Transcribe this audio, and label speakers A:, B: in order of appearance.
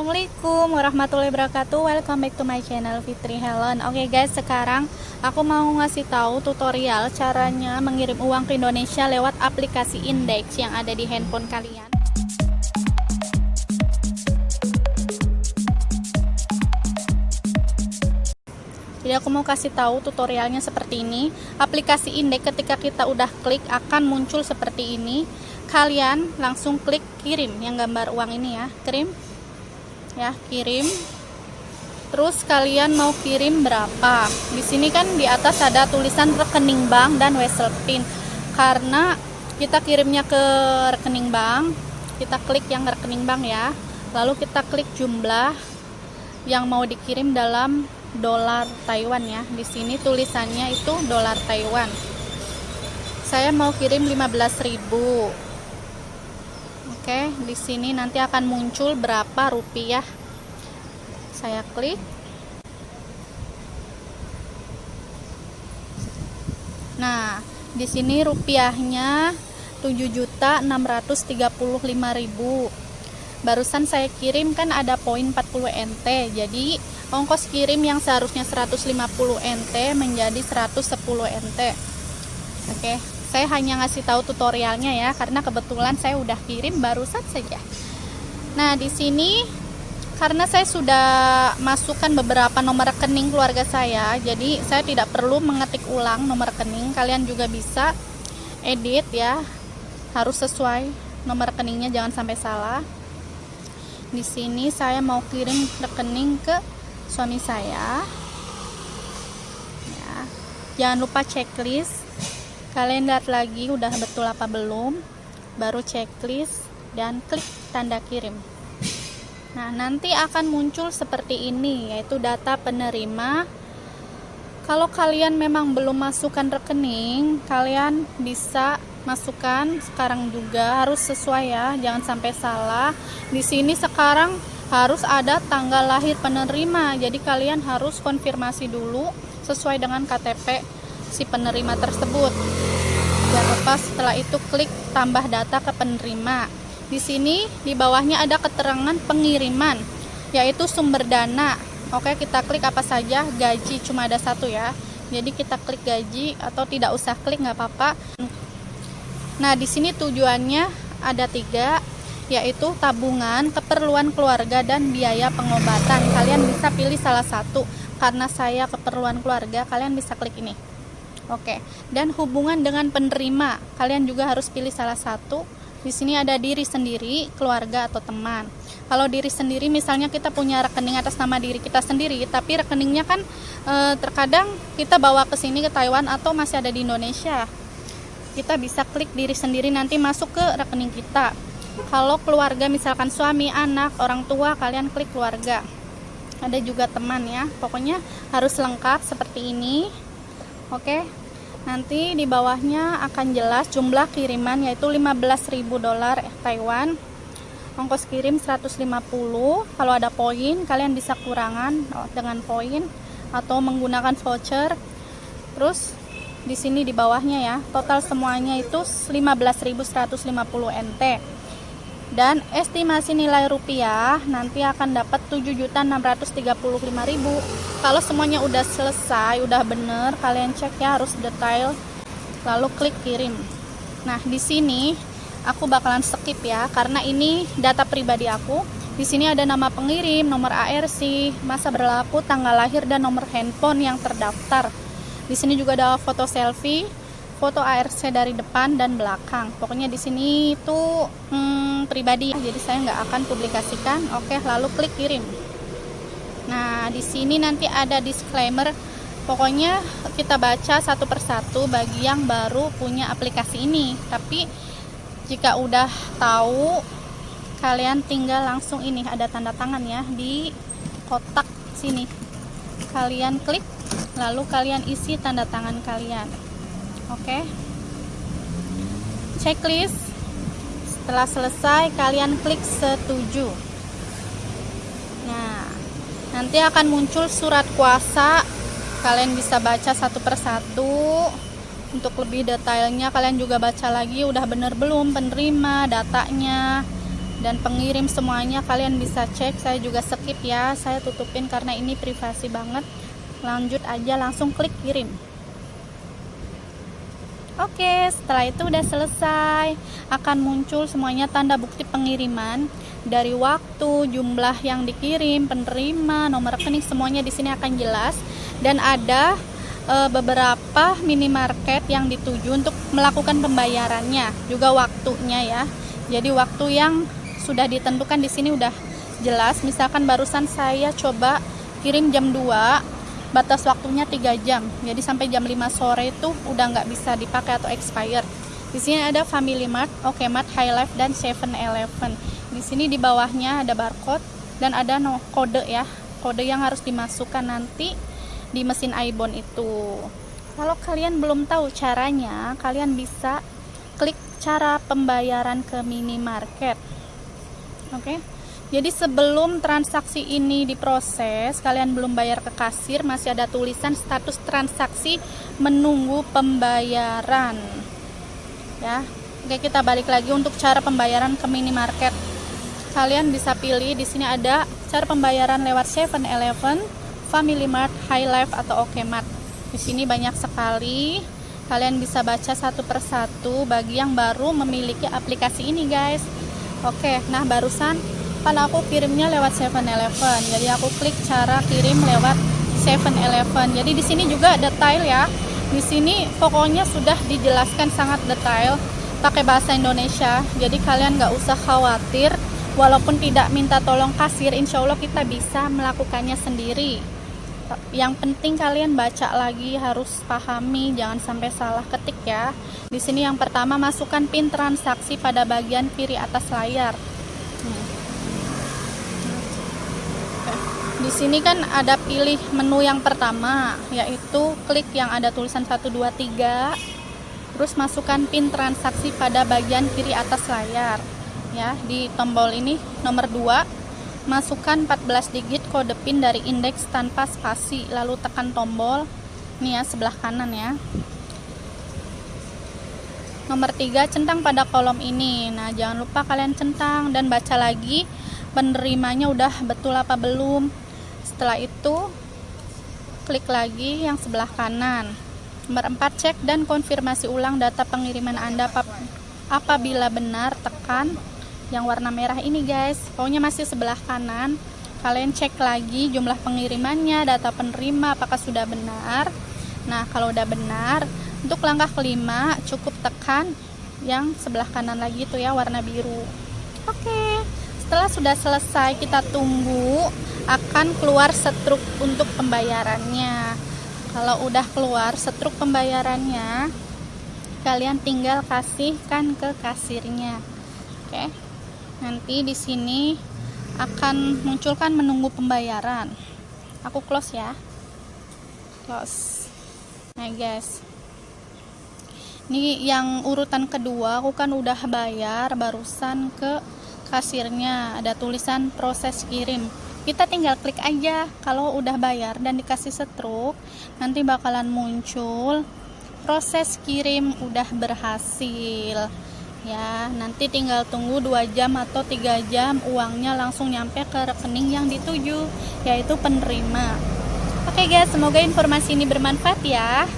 A: Assalamualaikum warahmatullahi wabarakatuh. Welcome back to my channel Fitri Helen. Oke okay guys sekarang aku mau ngasih tahu tutorial caranya mengirim uang ke Indonesia lewat aplikasi Index yang ada di handphone kalian. Jadi aku mau kasih tahu tutorialnya seperti ini. Aplikasi Index ketika kita udah klik akan muncul seperti ini. Kalian langsung klik kirim yang gambar uang ini ya. Kirim ya kirim. Terus kalian mau kirim berapa? Di sini kan di atas ada tulisan rekening bank dan wesel pin. Karena kita kirimnya ke rekening bank kita klik yang rekening bank ya. Lalu kita klik jumlah yang mau dikirim dalam dolar Taiwan ya. Di sini tulisannya itu dolar Taiwan. Saya mau kirim 15.000 Oke, di sini nanti akan muncul berapa rupiah. Saya klik. Nah, di sini rupiahnya 7.635.000. Barusan saya kirim kan ada poin 40 NT. Jadi, ongkos kirim yang seharusnya 150 NT menjadi 110 NT. Oke saya hanya ngasih tahu tutorialnya ya karena kebetulan saya udah kirim barusan saja. Nah di sini karena saya sudah masukkan beberapa nomor rekening keluarga saya jadi saya tidak perlu mengetik ulang nomor rekening. Kalian juga bisa edit ya harus sesuai nomor rekeningnya jangan sampai salah. Di sini saya mau kirim rekening ke suami saya. Ya jangan lupa checklist kalian lihat lagi udah betul apa belum? Baru checklist dan klik tanda kirim. Nah nanti akan muncul seperti ini yaitu data penerima. Kalau kalian memang belum masukkan rekening kalian bisa masukkan sekarang juga. Harus sesuai ya jangan sampai salah. Di sini sekarang harus ada tanggal lahir penerima. Jadi kalian harus konfirmasi dulu sesuai dengan KTP si penerima tersebut. Jangan lupa setelah itu klik tambah data ke penerima. Di sini di bawahnya ada keterangan pengiriman, yaitu sumber dana. Oke, kita klik apa saja, gaji cuma ada satu ya. Jadi kita klik gaji atau tidak usah klik nggak apa-apa. Nah, di sini tujuannya ada tiga, yaitu tabungan, keperluan keluarga, dan biaya pengobatan. Kalian bisa pilih salah satu. Karena saya keperluan keluarga, kalian bisa klik ini. Oke. Dan hubungan dengan penerima, kalian juga harus pilih salah satu. Di sini ada diri sendiri, keluarga atau teman. Kalau diri sendiri misalnya kita punya rekening atas nama diri kita sendiri, tapi rekeningnya kan e, terkadang kita bawa ke sini ke Taiwan atau masih ada di Indonesia. Kita bisa klik diri sendiri nanti masuk ke rekening kita. Kalau keluarga misalkan suami, anak, orang tua, kalian klik keluarga. Ada juga teman ya. Pokoknya harus lengkap seperti ini. Oke nanti di bawahnya akan jelas jumlah kiriman yaitu 15.000 dolar Taiwan. Ongkos kirim 150 kalau ada poin kalian bisa kurangan oh, dengan poin atau menggunakan voucher. Terus di sini di bawahnya ya total semuanya itu 15.150 NT dan estimasi nilai rupiah nanti akan dapat 7.635.000 kalau semuanya udah selesai udah bener kalian cek ya harus detail. Lalu klik kirim. Nah di sini aku bakalan skip ya karena ini data pribadi aku. Di sini ada nama pengirim nomor ARC masa berlaku tanggal lahir dan nomor handphone yang terdaftar. Di sini juga ada foto selfie foto ARC dari depan dan belakang. Pokoknya di sini itu hmm, pribadi, jadi saya nggak akan publikasikan. Oke, lalu klik kirim. Nah, di sini nanti ada disclaimer. Pokoknya kita baca satu persatu bagi yang baru punya aplikasi ini. Tapi jika udah tahu, kalian tinggal langsung ini ada tanda tangan ya di kotak sini. Kalian klik, lalu kalian isi tanda tangan kalian oke. Okay. checklist. Setelah selesai kalian klik setuju. Nah nanti akan muncul surat kuasa. Kalian bisa baca satu persatu untuk lebih detailnya kalian juga baca lagi udah bener belum penerima datanya. Dan pengirim semuanya kalian bisa cek. Saya juga skip ya saya tutupin karena ini privasi banget. Lanjut aja langsung klik kirim Oke, setelah itu udah selesai, akan muncul semuanya tanda bukti pengiriman dari waktu, jumlah yang dikirim, penerima, nomor rekening semuanya di sini akan jelas dan ada e, beberapa minimarket yang dituju untuk melakukan pembayarannya, juga waktunya ya. Jadi waktu yang sudah ditentukan di sini udah jelas. Misalkan barusan saya coba kirim jam 2 batas waktunya 3 jam. Jadi sampai jam 5 sore itu udah nggak bisa dipakai atau expired di sini ada Family Mart, OK Mart, High Life dan 7-Eleven di sini di bawahnya ada barcode dan ada no kode ya. Kode yang harus dimasukkan nanti di mesin iBond itu. Kalau kalian belum tahu caranya kalian bisa klik cara pembayaran ke minimarket. Oke? okay? Jadi sebelum transaksi ini diproses, kalian belum bayar ke kasir, masih ada tulisan status transaksi menunggu pembayaran. Ya. Oke, kita balik lagi untuk cara pembayaran ke minimarket. Kalian bisa pilih di sini ada cara pembayaran lewat 7-Eleven, Family Mart, High Life atau OK Mart. Di sini banyak sekali. Kalian bisa baca satu persatu bagi yang baru memiliki aplikasi ini, guys. Oke, nah barusan kan aku kirimnya lewat 7-Eleven jadi aku klik cara kirim lewat 7-Eleven jadi di sini juga detail ya. Di sini pokoknya sudah dijelaskan sangat detail pakai bahasa Indonesia. Jadi kalian nggak usah khawatir. Walaupun tidak minta tolong kasir insya Allah kita bisa melakukannya sendiri. Yang penting kalian baca lagi harus pahami jangan sampai salah ketik ya. Di sini yang pertama masukkan pin transaksi pada bagian kiri atas layar hmm. Di sini kan ada pilih menu yang pertama, yaitu klik yang ada tulisan 1 2 3. Terus masukkan PIN transaksi pada bagian kiri atas layar. Ya, di tombol ini nomor 2, masukkan 14 digit kode PIN dari indeks tanpa spasi, lalu tekan tombol ini ya sebelah kanan ya. Nomor 3, centang pada kolom ini. Nah, jangan lupa kalian centang dan baca lagi penerimanya udah betul apa belum setelah itu klik lagi yang sebelah kanan. Nomor 4 cek dan konfirmasi ulang data pengiriman anda apabila benar tekan yang warna merah ini guys. Pokoknya masih sebelah kanan. Kalian cek lagi jumlah pengirimannya data penerima apakah sudah benar. Nah kalau udah benar untuk langkah kelima cukup tekan yang sebelah kanan lagi itu ya warna biru. Oke setelah sudah selesai kita tunggu akan keluar setruk untuk pembayarannya. Kalau udah keluar setruk pembayarannya kalian tinggal kasihkan ke kasirnya. Oke nanti di sini akan munculkan menunggu pembayaran. Aku close ya. Close. Nah guys. Ini yang urutan kedua aku kan udah bayar barusan ke kasirnya ada tulisan proses kirim. Kita tinggal klik aja kalau udah bayar dan dikasih setruk nanti bakalan muncul proses kirim udah berhasil. Ya nanti tinggal tunggu 2 jam atau 3 jam uangnya langsung nyampe ke rekening yang dituju yaitu penerima. Oke guys semoga informasi ini bermanfaat ya